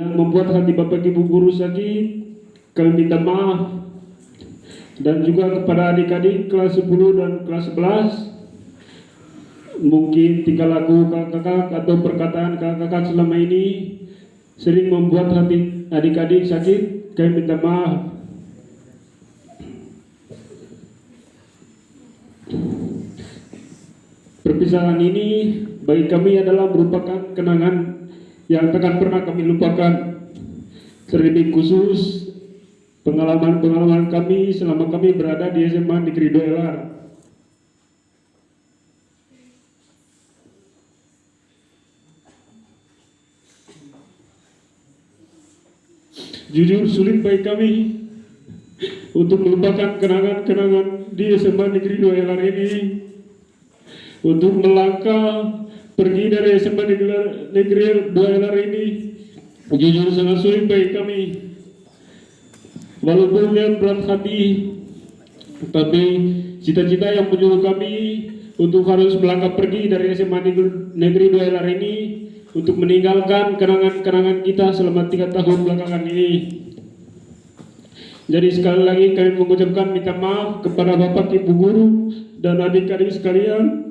yang membuat hati Bapak Ibu guru sakit, kami minta maaf. Dan juga kepada adik-adik kelas 10 dan kelas 11, mungkin tingkah laku kakak-kakak atau perkataan kakak-kakak selama ini sering membuat hati adik-adik sakit, kami minta maaf. Perpisahan ini bagi kami adalah merupakan kenangan yang takkan pernah kami lupakan. Terlebih khusus pengalaman-pengalaman kami selama kami berada di SMA Negeri Doelar. Jujur sulit bagi kami untuk melupakan kenangan-kenangan di SMA Negeri Doelar ini untuk melangkah pergi dari SMA Negeri, Negeri Doelar ini jujur sangat sulit bagi kami walaupun yang berat hati tapi cita-cita yang menyuruh kami untuk harus melangkah pergi dari SMA Negeri, Doelar ini untuk meninggalkan kenangan-kenangan kita selama tiga tahun belakangan ini. Jadi sekali lagi kami mengucapkan minta maaf kepada Bapak Ibu Guru dan adik-adik sekalian.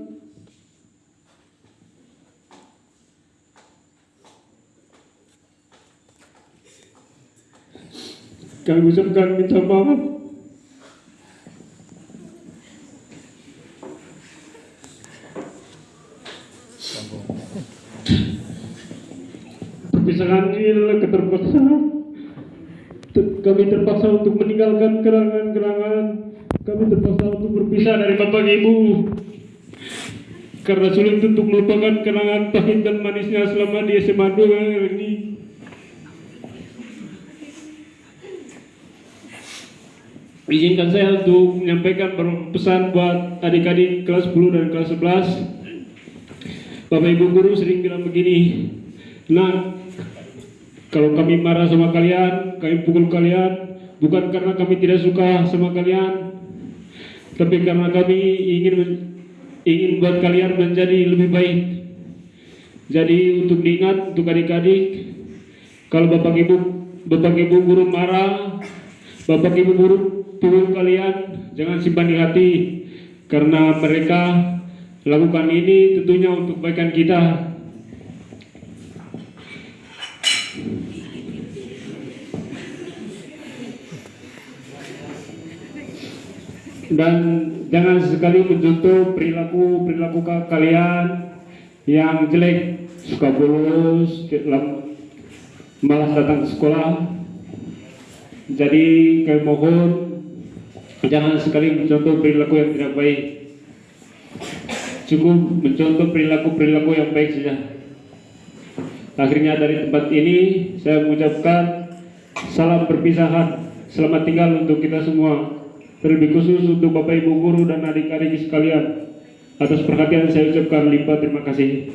Kami mengucapkan minta maaf. Perpisahan ini adalah keterpaksaan kami terpaksa untuk meninggalkan kerangan-kerangan. Kami terpaksa untuk berpisah dari bapak ibu. Karena sulit untuk melupakan kenangan pahit dan manisnya selama di SMA 2 ini izinkan saya untuk menyampaikan pesan buat adik-adik kelas 10 dan kelas 11 Bapak Ibu Guru sering bilang begini Nah, kalau kami marah sama kalian, kami pukul kalian, bukan karena kami tidak suka sama kalian, tapi karena kami ingin ingin buat kalian menjadi lebih baik. Jadi untuk diingat untuk adik-adik, kalau bapak ibu bapak ibu guru marah, bapak ibu guru pukul kalian, jangan simpan di hati, karena mereka lakukan ini tentunya untuk kebaikan kita. Dan jangan sekali mencontoh perilaku perilaku kalian yang jelek. Suka bolos malas datang ke sekolah jadi kami mohon jangan sekali mencontoh perilaku yang tidak baik. Cukup mencontoh perilaku-perilaku yang baik saja. Akhirnya dari tempat ini saya mengucapkan salam perpisahan. Selamat tinggal untuk kita semua. Terlebih khusus untuk Bapak Ibu Guru dan adik-adik sekalian. Atas perhatian saya ucapkan limpah terima kasih